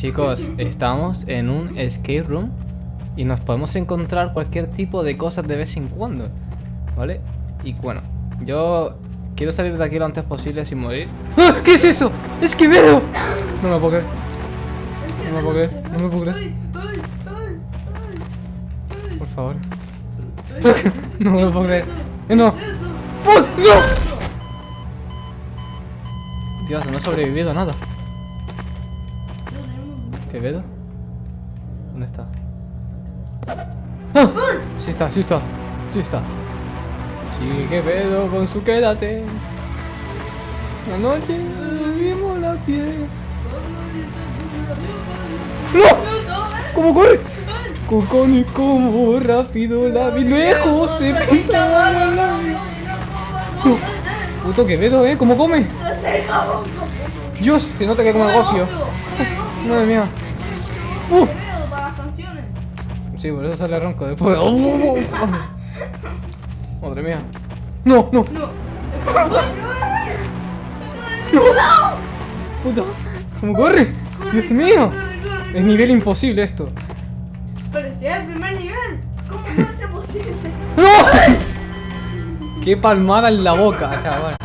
Chicos, estamos en un escape room y nos podemos encontrar cualquier tipo de cosas de vez en cuando, ¿vale? Y bueno, yo quiero salir de aquí lo antes posible sin morir. ¡Ah! ¿Qué es eso? ¡Es que veo! No me puedo creer. No me puedo creer, no me puedo creer. Por favor. No me puedo creer. Eh, No. ¿Qué es eso? ¡Fuck! ¿Qué es ¡No! Dios, no he sobrevivido a nada. No tenemos- ¿Qué vedo? ¿Dónde está? ¡Ah! Sí está, sí está, sí está. Sí, que pedo con su quédate. La noche vimos la piel. ¡No! ¿Cómo corre? Coconi, como rápido la vi. Lejos se pinta la labio. Puto Quevedo, ¿eh? ¿Cómo come? Dios, se nota que come gofio. Madre mía. Uh. Quevedo para las canciones. Sí, por eso sale ronco después. ¡Oh, oh, oh! Madre mía. No, no, No. puta. ¿Cómo corre? Dios mío. Es nivel imposible esto. Parecía el primer nivel. ¿Cómo puede ser posible? ¡No! Qué palmada en la boca, chaval.